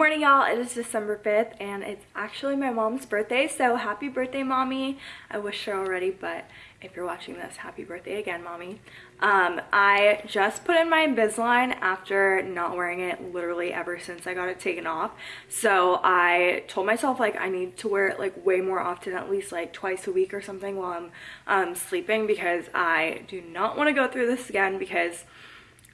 morning y'all. It is december 5th and it's actually my mom's birthday so happy birthday mommy. I wish her already but if you're watching this happy birthday again mommy. Um, i just put in my invisalign after not wearing it literally ever since i got it taken off. So i told myself like i need to wear it like way more often at least like twice a week or something while i'm um, sleeping because i do not want to go through this again because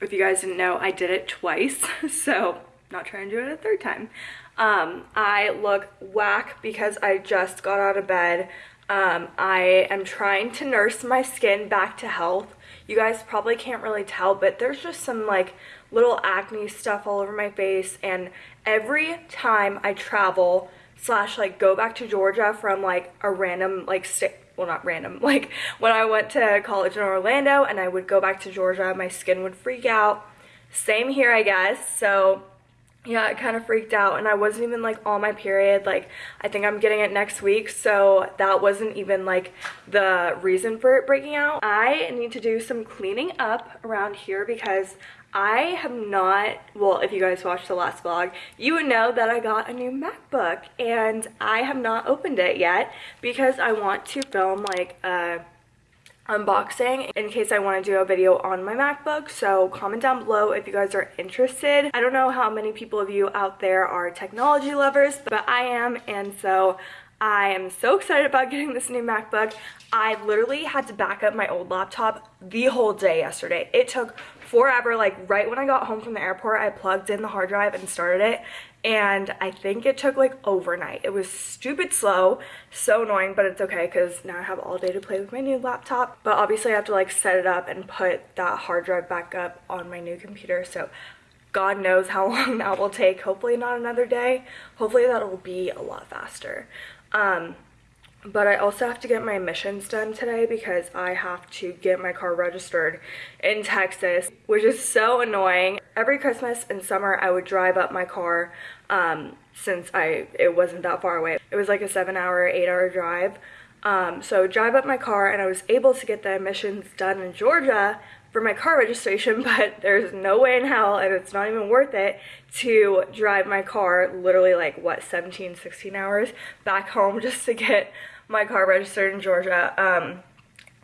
if you guys didn't know i did it twice. So not trying to do it a third time. Um, I look whack because I just got out of bed. Um, I am trying to nurse my skin back to health. You guys probably can't really tell, but there's just some like little acne stuff all over my face. And every time I travel slash like go back to Georgia from like a random like state, well not random, like when I went to college in Orlando and I would go back to Georgia, my skin would freak out. Same here, I guess. So yeah, it kind of freaked out and I wasn't even like on my period. Like I think I'm getting it next week. So that wasn't even like the reason for it breaking out. I need to do some cleaning up around here because I have not, well, if you guys watched the last vlog, you would know that I got a new MacBook and I have not opened it yet because I want to film like a unboxing in case I want to do a video on my MacBook. So comment down below if you guys are interested. I don't know how many people of you out there are technology lovers, but I am. And so I am so excited about getting this new MacBook. I literally had to back up my old laptop the whole day yesterday. It took forever, like right when I got home from the airport, I plugged in the hard drive and started it and I think it took like overnight. It was stupid slow, so annoying, but it's okay because now I have all day to play with my new laptop. But obviously I have to like set it up and put that hard drive back up on my new computer. So God knows how long that will take. Hopefully not another day. Hopefully that'll be a lot faster. Um, but I also have to get my emissions done today because I have to get my car registered in Texas, which is so annoying. Every Christmas and summer, I would drive up my car um, since I it wasn't that far away. It was like a seven hour, eight hour drive. Um, so drive up my car and I was able to get the emissions done in Georgia for my car registration, but there's no way in hell, and it's not even worth it, to drive my car literally like, what, 17, 16 hours back home just to get my car registered in Georgia. Um,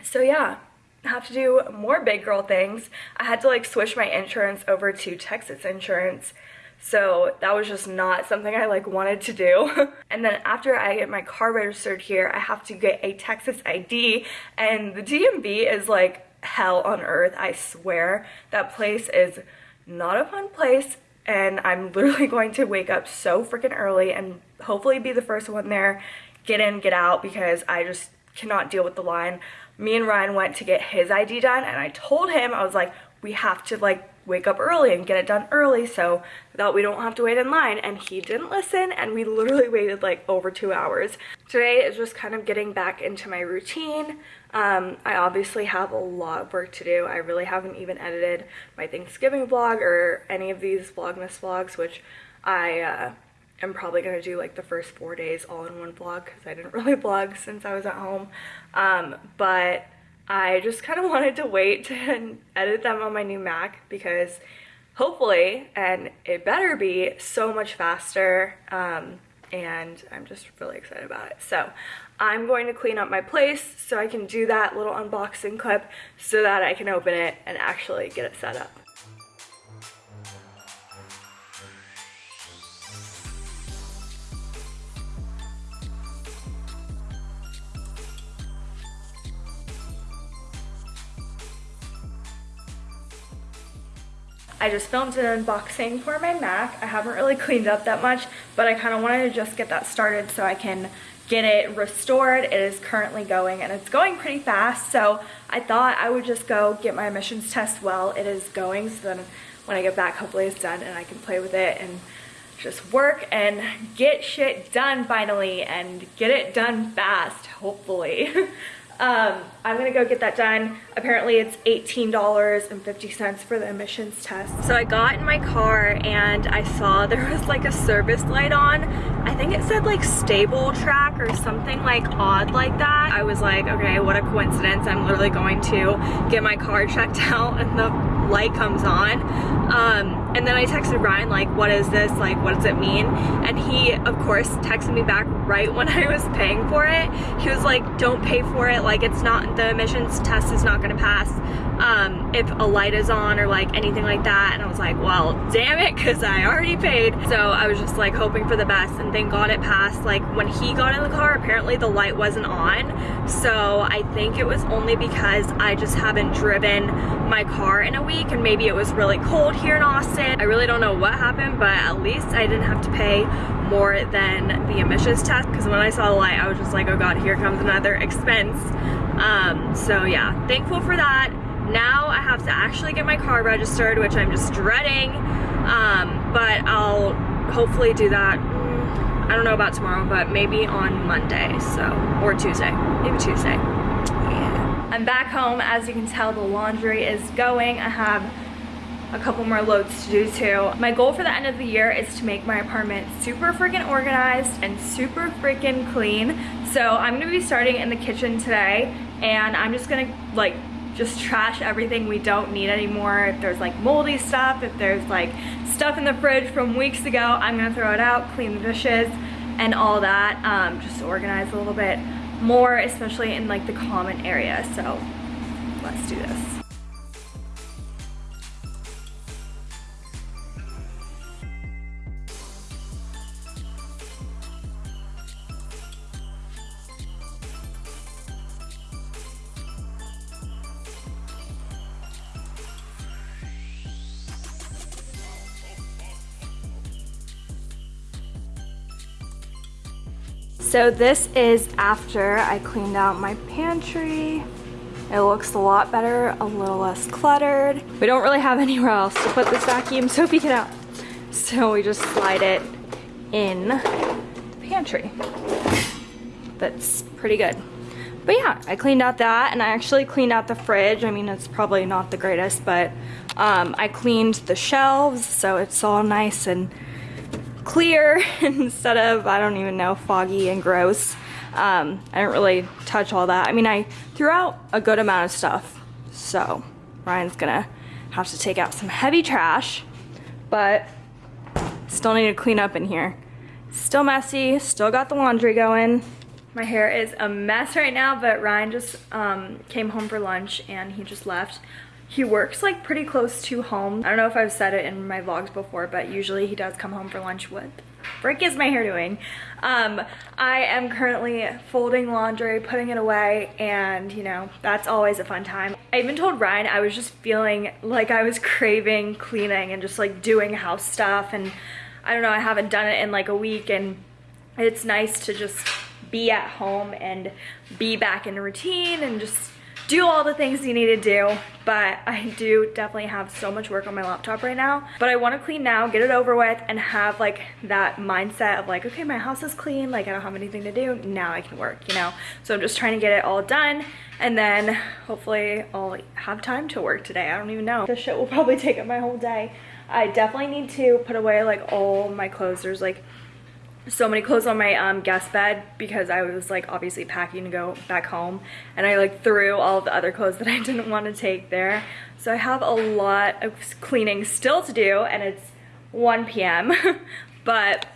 so yeah, have to do more big girl things. I had to like switch my insurance over to Texas insurance. So that was just not something I like wanted to do. and then after I get my car registered here, I have to get a Texas ID and the DMV is like hell on earth, I swear. That place is not a fun place and I'm literally going to wake up so freaking early and hopefully be the first one there get in, get out because I just cannot deal with the line. Me and Ryan went to get his ID done and I told him, I was like, we have to like wake up early and get it done early so that we don't have to wait in line and he didn't listen and we literally waited like over two hours. Today is just kind of getting back into my routine. Um, I obviously have a lot of work to do. I really haven't even edited my Thanksgiving vlog or any of these Vlogmas vlogs which I uh, am probably going to do like the first four days all in one vlog because I didn't really vlog since I was at home. Um, but I just kind of wanted to wait to edit them on my new Mac because hopefully, and it better be so much faster, um, and I'm just really excited about it. So I'm going to clean up my place so I can do that little unboxing clip so that I can open it and actually get it set up. I just filmed an unboxing for my Mac. I haven't really cleaned up that much, but I kind of wanted to just get that started so I can get it restored. It is currently going and it's going pretty fast. So I thought I would just go get my emissions test while it is going. So then when I get back, hopefully it's done and I can play with it and just work and get shit done finally and get it done fast, hopefully. Um, I'm gonna go get that done. Apparently it's $18.50 for the emissions test. So I got in my car and I saw there was like a service light on. I think it said like stable track or something like odd like that. I was like, okay, what a coincidence. I'm literally going to get my car checked out and the light comes on. Um, and then I texted Ryan like what is this? Like what does it mean? And he of course texted me back right when I was paying for it. He was like don't pay for it. Like it's not the emissions test is not gonna pass um, if a light is on or like anything like that. And I was like well damn it because I already paid. So I was just like hoping for the best. And thank god it passed. Like when he got in the car apparently the light wasn't on. So I think it was only because I just haven't driven my car in a week. And maybe it was really cold here in Austin. I really don't know what happened but at least I didn't have to pay more than the emissions test. Because when I saw the light I was just like oh god here comes another expense. Um, so yeah thankful for that now I have to actually get my car registered, which I'm just dreading, um, but I'll hopefully do that, mm, I don't know about tomorrow, but maybe on Monday, so, or Tuesday, maybe Tuesday. Yeah. I'm back home. As you can tell, the laundry is going. I have a couple more loads to do too. My goal for the end of the year is to make my apartment super freaking organized and super freaking clean. So I'm gonna be starting in the kitchen today and I'm just gonna like just trash everything we don't need anymore. If there's like moldy stuff, if there's like stuff in the fridge from weeks ago, I'm gonna throw it out, clean the dishes and all that, um, just organize a little bit more, especially in like the common area. So let's do this. So this is after I cleaned out my pantry. It looks a lot better, a little less cluttered. We don't really have anywhere else to put this vacuum, so we get out. So we just slide it in the pantry. That's pretty good. But yeah, I cleaned out that and I actually cleaned out the fridge. I mean, it's probably not the greatest, but um, I cleaned the shelves so it's all nice and clear instead of, I don't even know, foggy and gross. Um, I didn't really touch all that. I mean, I threw out a good amount of stuff, so Ryan's gonna have to take out some heavy trash, but still need to clean up in here. Still messy, still got the laundry going. My hair is a mess right now, but Ryan just um, came home for lunch and he just left. He works like pretty close to home. I don't know if I've said it in my vlogs before, but usually he does come home for lunch. with frick is my hair doing? Um, I am currently folding laundry, putting it away, and you know, that's always a fun time. I even told Ryan I was just feeling like I was craving cleaning and just like doing house stuff and I don't know, I haven't done it in like a week and it's nice to just be at home and be back in routine and just do all the things you need to do but I do definitely have so much work on my laptop right now. But I want to clean now get it over with and have like that mindset of like okay my house is clean like I don't have anything to do now I can work you know? So I'm just trying to get it all done and then hopefully I'll have time to work today I don't even know. This shit will probably take up my whole day. I definitely need to put away like all my clothes there's like so many clothes on my um, guest bed because I was like obviously packing to go back home and I like threw all the other clothes that I didn't want to take there. So I have a lot of cleaning still to do and it's 1 p.m. but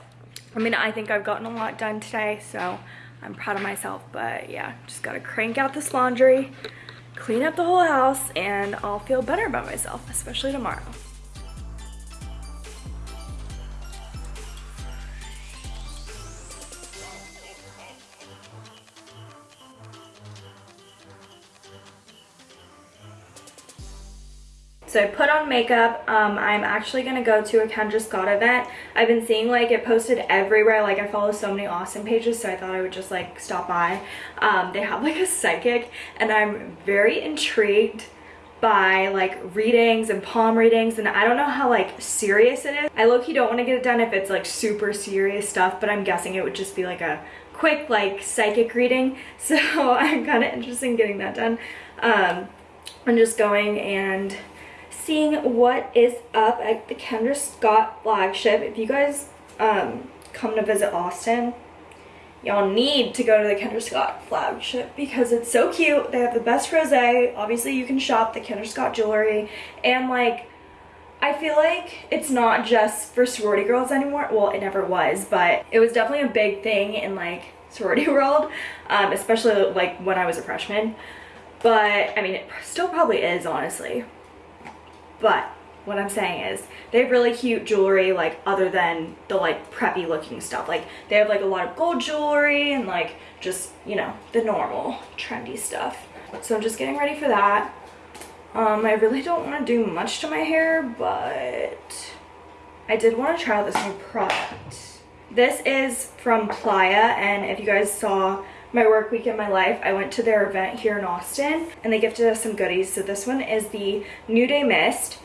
I mean I think I've gotten a lot done today so I'm proud of myself but yeah just gotta crank out this laundry clean up the whole house and I'll feel better about myself especially tomorrow. So I put on makeup. Um, I'm actually going to go to a Kendra Scott event. I've been seeing like it posted everywhere. Like I follow so many awesome pages so I thought I would just like stop by. Um, they have like a psychic and I'm very intrigued by like readings and palm readings and I don't know how like serious it is. I low-key don't want to get it done if it's like super serious stuff but I'm guessing it would just be like a quick like psychic reading so I'm kind of interested in getting that done. Um, I'm just going and seeing what is up at the Kendra Scott flagship. If you guys um, come to visit Austin, y'all need to go to the Kendra Scott flagship because it's so cute. They have the best rosé. Obviously, you can shop the Kendra Scott jewelry and like I feel like it's not just for sorority girls anymore. Well, it never was, but it was definitely a big thing in like sorority world, um, especially like when I was a freshman. But I mean, it still probably is, honestly. But what I'm saying is they have really cute jewelry like other than the like preppy looking stuff. Like they have like a lot of gold jewelry and like just, you know, the normal trendy stuff. So I'm just getting ready for that. Um, I really don't want to do much to my hair, but I did want to try out this new product. This is from Playa, and if you guys saw my work week in my life, I went to their event here in Austin, and they gifted us some goodies. So this one is the New Day Mist.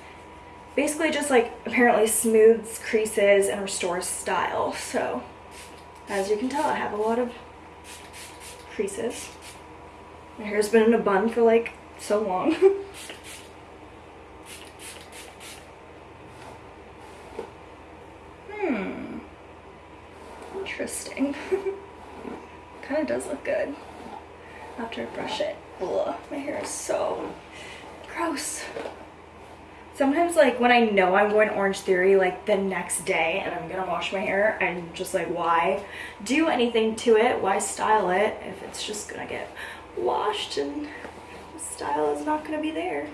Basically just like apparently smooths creases and restores style. So as you can tell, I have a lot of creases. My hair's been in a bun for like so long. hmm. Interesting. kind of does look good after I brush it. Ugh, my hair is so gross. Sometimes like when I know I'm going Orange Theory like the next day and I'm gonna wash my hair, I'm just like why do anything to it? Why style it if it's just gonna get washed and the style is not gonna be there.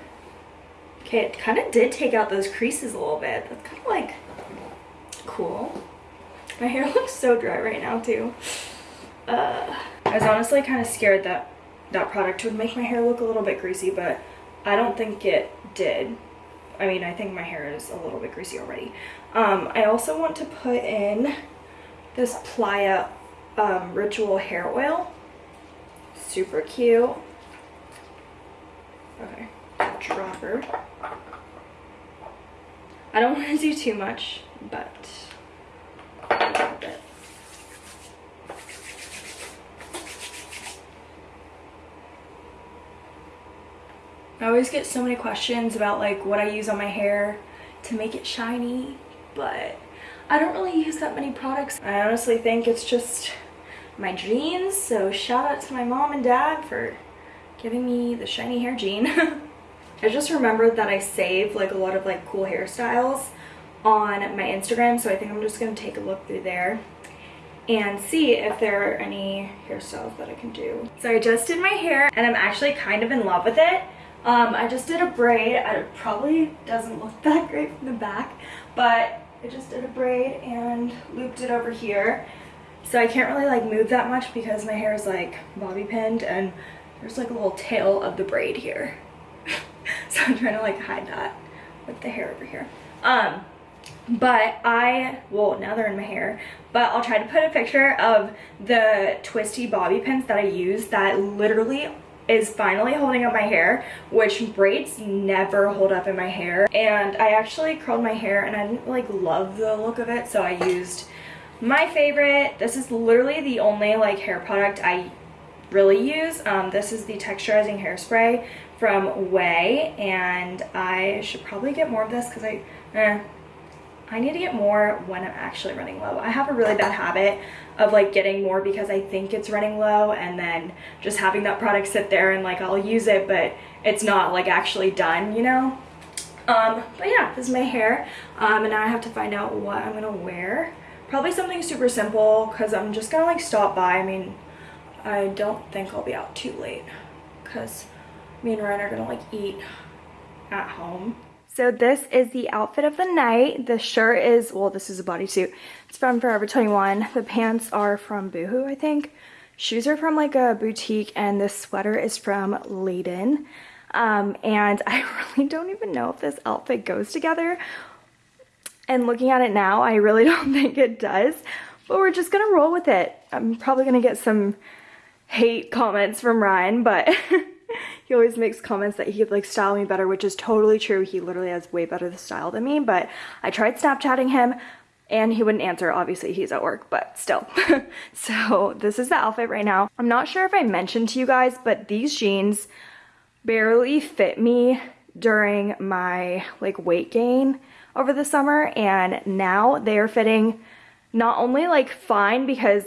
Okay, it kind of did take out those creases a little bit. That's kind of like cool. My hair looks so dry right now too. Uh, I was honestly kind of scared that that product would make my hair look a little bit greasy, but I don't think it did. I mean, I think my hair is a little bit greasy already. Um, I also want to put in this Playa um, Ritual Hair Oil super cute. Okay, dropper. I don't want to do too much, but a little bit. I always get so many questions about like what I use on my hair to make it shiny, but I don't really use that many products. I honestly think it's just my genes. So shout out to my mom and dad for giving me the shiny hair gene. I just remembered that I save like a lot of like cool hairstyles on my Instagram. So I think I'm just going to take a look through there and see if there are any hairstyles that I can do. So I just did my hair and I'm actually kind of in love with it. Um, I just did a braid. It probably doesn't look that great from the back, but I just did a braid and looped it over here. So I can't really like move that much because my hair is like bobby pinned and there's like a little tail of the braid here. so I'm trying to like hide that with the hair over here. Um, but I, well now they're in my hair, but I'll try to put a picture of the twisty bobby pins that I use that literally is finally holding up my hair, which braids never hold up in my hair. And I actually curled my hair and I didn't like love the look of it, so I used my favorite, this is literally the only like hair product I really use. Um, this is the texturizing hairspray from Ouai and I should probably get more of this because I, eh, I need to get more when I'm actually running low. I have a really bad habit of like getting more because I think it's running low and then just having that product sit there and like I'll use it but it's not like actually done, you know? Um, but yeah, this is my hair um, and now I have to find out what I'm gonna wear. Probably something super simple because I'm just gonna like stop by. I mean, I don't think I'll be out too late because me and Ryan are gonna like eat at home. So this is the outfit of the night. The shirt is, well, this is a bodysuit. It's from Forever 21. The pants are from Boohoo, I think. Shoes are from like a boutique and this sweater is from Layden. Um, and I really don't even know if this outfit goes together and looking at it now, I really don't think it does, but we're just gonna roll with it. I'm probably gonna get some hate comments from Ryan, but he always makes comments that he could like style me better, which is totally true. He literally has way better the style than me, but I tried Snapchatting him and he wouldn't answer. Obviously he's at work, but still. so this is the outfit right now. I'm not sure if I mentioned to you guys, but these jeans barely fit me during my like weight gain over the summer and now they are fitting not only like fine because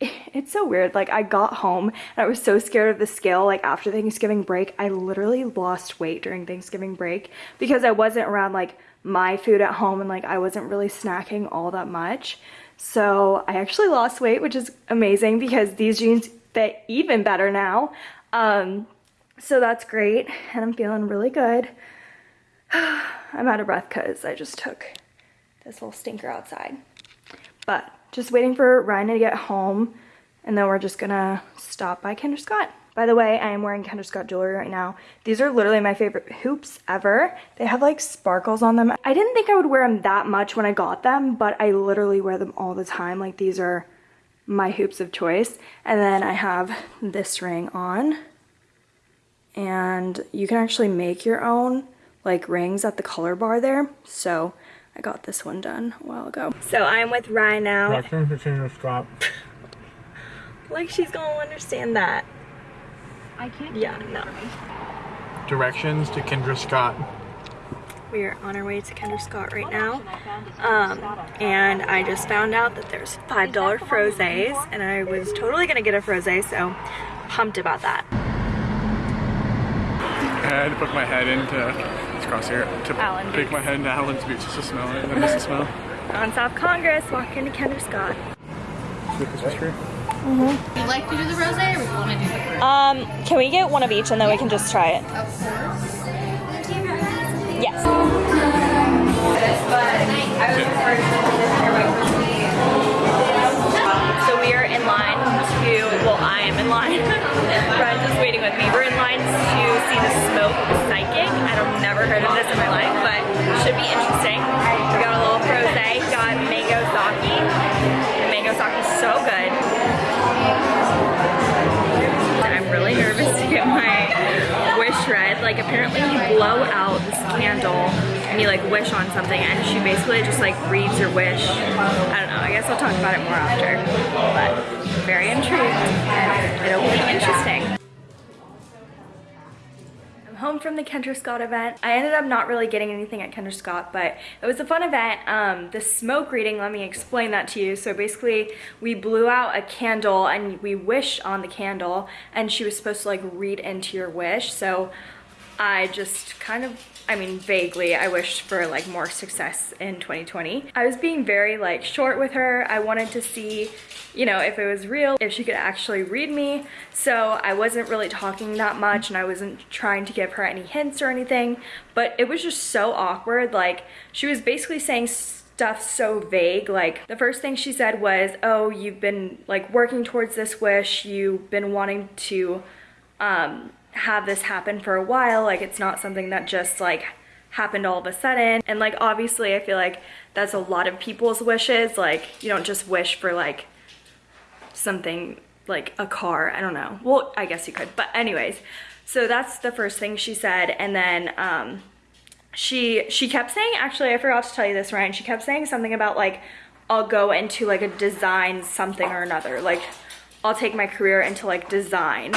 it's so weird like I got home and I was so scared of the scale like after Thanksgiving break I literally lost weight during Thanksgiving break because I wasn't around like my food at home and like I wasn't really snacking all that much. So I actually lost weight, which is amazing because these jeans fit even better now. Um, so that's great and I'm feeling really good. I'm out of breath because I just took this little stinker outside. But just waiting for Ryan to get home and then we're just gonna stop by Kendra Scott. By the way, I am wearing Kendra Scott jewelry right now. These are literally my favorite hoops ever. They have like sparkles on them. I didn't think I would wear them that much when I got them, but I literally wear them all the time. Like these are my hoops of choice. And then I have this ring on. And you can actually make your own like rings at the color bar there. So I got this one done a while ago. So I'm with Ryan now. like she's gonna understand that. I can't. Yeah, no. Directions to Kendra Scott. We are on our way to Kendra Scott right now. Um, and I just found out that there's $5 frosés and I was totally gonna get a frosé, so pumped about that. I had to put my head into let's cross here to Allen pick Boots. my head into Allen's boots just to smell it and then miss the smell. On South Congress, walking to Kendra Scott. With this was true. You'd like to do the rose or we want to do the fruit? Um, can we get one of each and then we can just try it? Of course. Yes. Me. We're in line to see the smoke psychic. I've never heard of this in my life, but should be interesting. We got a little frosé, got mango sake. The mango sake is so good. I'm really nervous to get my wish read. Like apparently you blow out this candle and you like wish on something and she basically just like reads your wish. I don't know, I guess I'll talk about it more after. But very intrigued and it'll be interesting. Home from the Kendra Scott event. I ended up not really getting anything at Kendra Scott, but it was a fun event. Um, the smoke reading, let me explain that to you. So basically, we blew out a candle and we wished on the candle, and she was supposed to like read into your wish. So I just kind of, I mean, vaguely, I wished for like more success in 2020. I was being very like short with her. I wanted to see, you know, if it was real, if she could actually read me. So I wasn't really talking that much and I wasn't trying to give her any hints or anything, but it was just so awkward. Like she was basically saying stuff so vague. Like the first thing she said was, oh, you've been like working towards this wish. You've been wanting to, um, have this happen for a while like it's not something that just like happened all of a sudden. And like obviously I feel like that's a lot of people's wishes. Like you don't just wish for like something like a car. I don't know. Well I guess you could. But anyways so that's the first thing she said. And then um she she kept saying actually I forgot to tell you this Ryan. She kept saying something about like I'll go into like a design something or another. Like I'll take my career into like design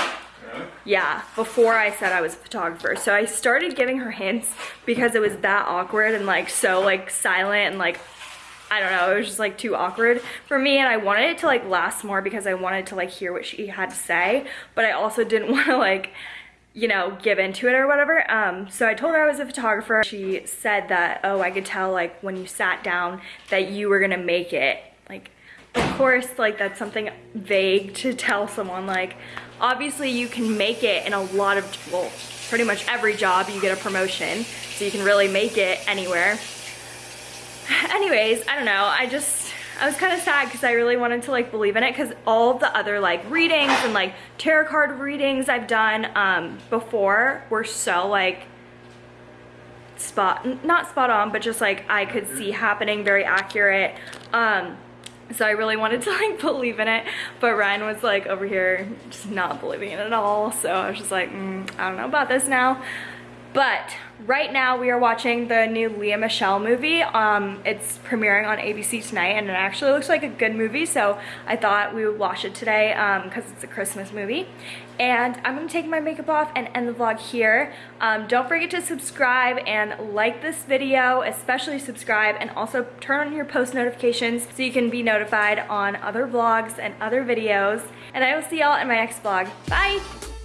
yeah, before I said I was a photographer. So I started giving her hints because it was that awkward and like so like silent and like I don't know, it was just like too awkward for me and I wanted it to like last more because I wanted to like hear what she had to say, but I also didn't want to like you know, give into it or whatever. Um, so I told her I was a photographer. She said that, oh, I could tell like when you sat down that you were gonna make it. Like, of course, like that's something vague to tell someone like, obviously you can make it in a lot of, well, pretty much every job you get a promotion. So you can really make it anywhere. Anyways, I don't know, I just, I was kind of sad because I really wanted to like believe in it because all the other like readings and like tarot card readings I've done um, before were so like spot, not spot on, but just like I could see happening, very accurate. Um, so I really wanted to like believe in it, but Ryan was like over here just not believing it at all. So I was just like, mm, I don't know about this now. But right now we are watching the new Lea Michele movie. Um, it's premiering on ABC tonight and it actually looks like a good movie. So I thought we would watch it today because it's a Christmas movie. And I'm gonna take my makeup off and end the vlog here. Um, don't forget to subscribe and like this video, especially subscribe and also turn on your post notifications so you can be notified on other vlogs and other videos. And I will see y'all in my next vlog. Bye!